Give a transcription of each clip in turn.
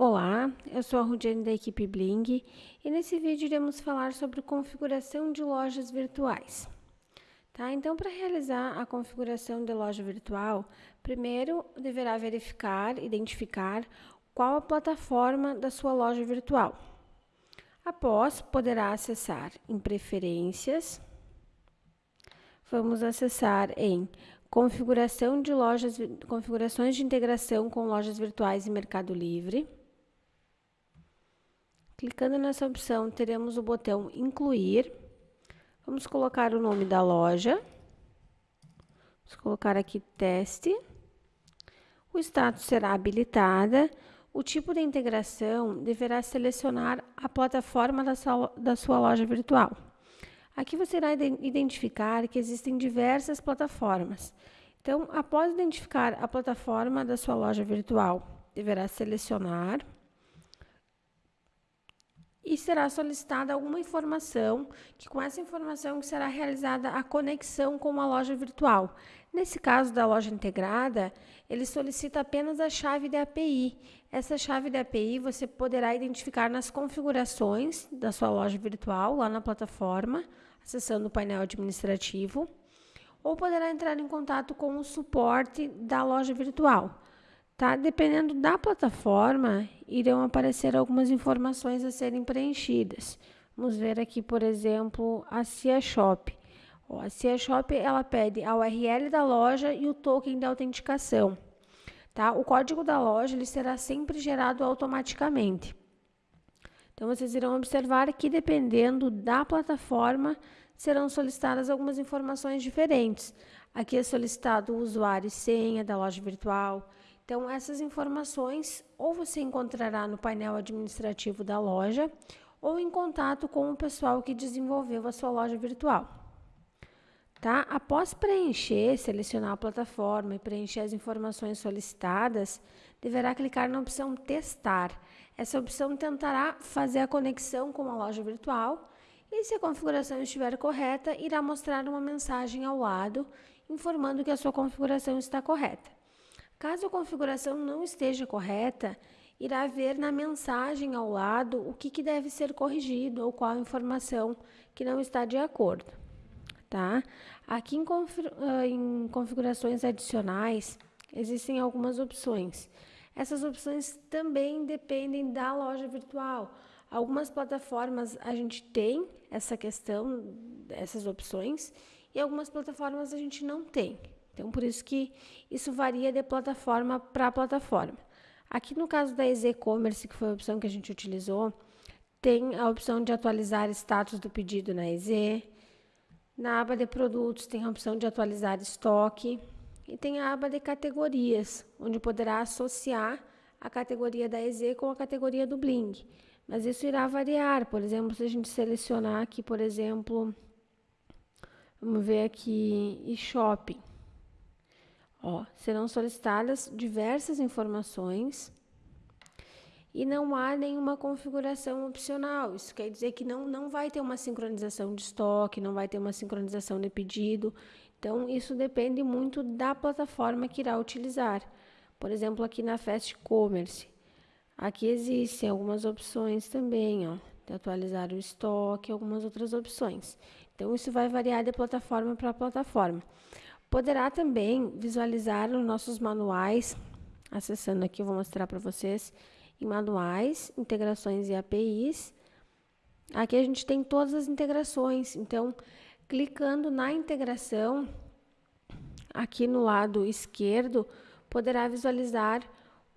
Olá, eu sou a Rudiane da equipe Bling e nesse vídeo iremos falar sobre configuração de lojas virtuais. Tá? Então, para realizar a configuração de loja virtual, primeiro deverá verificar, identificar qual a plataforma da sua loja virtual. Após, poderá acessar em Preferências, vamos acessar em Configuração de lojas, configurações de integração com lojas virtuais e Mercado Livre. Clicando nessa opção, teremos o botão Incluir. Vamos colocar o nome da loja. Vamos colocar aqui Teste. O status será habilitada. O tipo de integração deverá selecionar a plataforma da sua, da sua loja virtual. Aqui você irá identificar que existem diversas plataformas. Então, após identificar a plataforma da sua loja virtual, deverá selecionar e será solicitada alguma informação, que com essa informação será realizada a conexão com uma loja virtual. Nesse caso da loja integrada, ele solicita apenas a chave de API. Essa chave de API você poderá identificar nas configurações da sua loja virtual, lá na plataforma, acessando o painel administrativo, ou poderá entrar em contato com o suporte da loja virtual. Tá? Dependendo da plataforma, irão aparecer algumas informações a serem preenchidas. Vamos ver aqui, por exemplo, a Cia Shop. a Cia Shop ela pede a URL da loja e o token de autenticação. Tá? O código da loja ele será sempre gerado automaticamente. Então, vocês irão observar que, dependendo da plataforma, serão solicitadas algumas informações diferentes. Aqui é solicitado o usuário e senha da loja virtual, então, essas informações ou você encontrará no painel administrativo da loja ou em contato com o pessoal que desenvolveu a sua loja virtual. Tá? Após preencher, selecionar a plataforma e preencher as informações solicitadas, deverá clicar na opção Testar. Essa opção tentará fazer a conexão com a loja virtual e, se a configuração estiver correta, irá mostrar uma mensagem ao lado informando que a sua configuração está correta. Caso a configuração não esteja correta, irá ver na mensagem ao lado o que, que deve ser corrigido ou qual informação que não está de acordo. Tá? Aqui em, ah, em configurações adicionais, existem algumas opções. Essas opções também dependem da loja virtual. Algumas plataformas a gente tem essa questão, essas opções, e algumas plataformas a gente não tem. Então, por isso que isso varia de plataforma para plataforma. Aqui no caso da EZ-Commerce, que foi a opção que a gente utilizou, tem a opção de atualizar status do pedido na EZ. Na aba de produtos tem a opção de atualizar estoque. E tem a aba de categorias, onde poderá associar a categoria da EZ com a categoria do Bling. Mas isso irá variar. Por exemplo, se a gente selecionar aqui, por exemplo, vamos ver aqui, e shopping. Ó, serão solicitadas diversas informações e não há nenhuma configuração opcional. Isso quer dizer que não, não vai ter uma sincronização de estoque, não vai ter uma sincronização de pedido. Então, isso depende muito da plataforma que irá utilizar. Por exemplo, aqui na Fast Commerce, aqui existem algumas opções também, ó, de atualizar o estoque, algumas outras opções. Então, isso vai variar de plataforma para plataforma. Poderá também visualizar os nossos manuais, acessando aqui, vou mostrar para vocês, em manuais, integrações e APIs. Aqui a gente tem todas as integrações, então, clicando na integração, aqui no lado esquerdo, poderá visualizar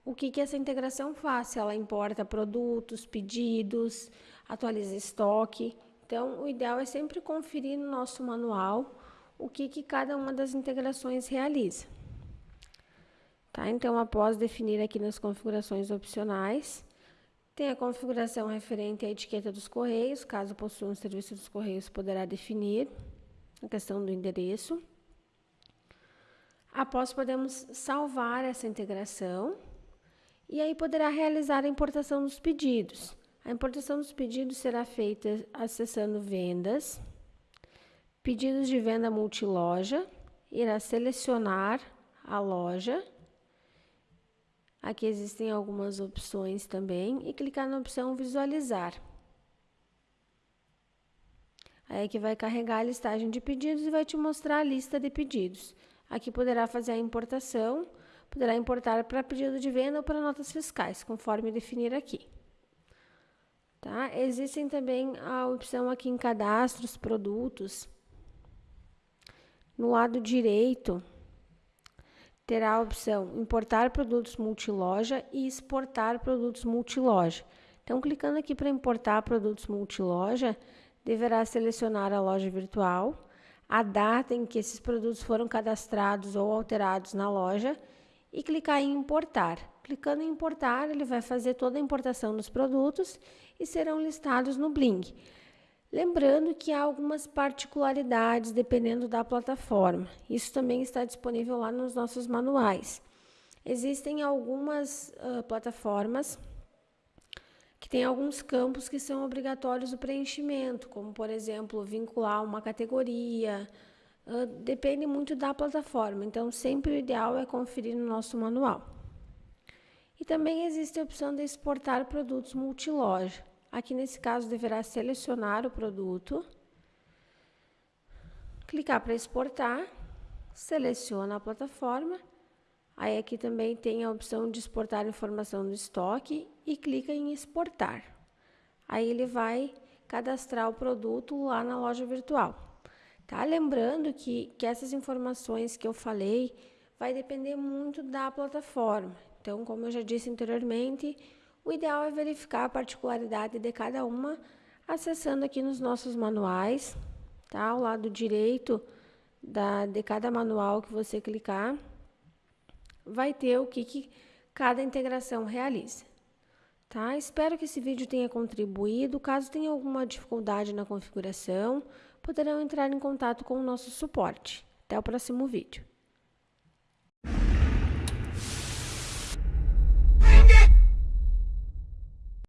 o que, que essa integração faz, se ela importa produtos, pedidos, atualiza estoque. Então, o ideal é sempre conferir no nosso manual o que, que cada uma das integrações realiza. Tá? Então, após definir aqui nas configurações opcionais, tem a configuração referente à etiqueta dos correios, caso possua um serviço dos correios, poderá definir a questão do endereço. Após, podemos salvar essa integração e aí poderá realizar a importação dos pedidos. A importação dos pedidos será feita acessando vendas, Pedidos de venda multiloja, irá selecionar a loja. Aqui existem algumas opções também e clicar na opção visualizar. Aí que vai carregar a listagem de pedidos e vai te mostrar a lista de pedidos. Aqui poderá fazer a importação, poderá importar para pedido de venda ou para notas fiscais, conforme definir aqui. Tá? Existem também a opção aqui em cadastros, produtos. No lado direito, terá a opção importar produtos multiloja e exportar produtos multiloja. Então, clicando aqui para importar produtos multiloja, deverá selecionar a loja virtual, a data em que esses produtos foram cadastrados ou alterados na loja e clicar em importar. Clicando em importar, ele vai fazer toda a importação dos produtos e serão listados no Bling. Lembrando que há algumas particularidades dependendo da plataforma. Isso também está disponível lá nos nossos manuais. Existem algumas uh, plataformas que têm alguns campos que são obrigatórios o preenchimento, como por exemplo vincular uma categoria, Uh, depende muito da plataforma, então sempre o ideal é conferir no nosso manual. E também existe a opção de exportar produtos multiloja. Aqui nesse caso deverá selecionar o produto, clicar para exportar, seleciona a plataforma. Aí aqui também tem a opção de exportar informação do estoque e clica em exportar. Aí ele vai cadastrar o produto lá na loja virtual. Tá? Lembrando que, que essas informações que eu falei vai depender muito da plataforma. Então, como eu já disse anteriormente, o ideal é verificar a particularidade de cada uma acessando aqui nos nossos manuais, tá? Ao lado direito da, de cada manual que você clicar, vai ter o que, que cada integração realiza. Tá? Espero que esse vídeo tenha contribuído. Caso tenha alguma dificuldade na configuração, poderão entrar em contato com o nosso suporte. Até o próximo vídeo.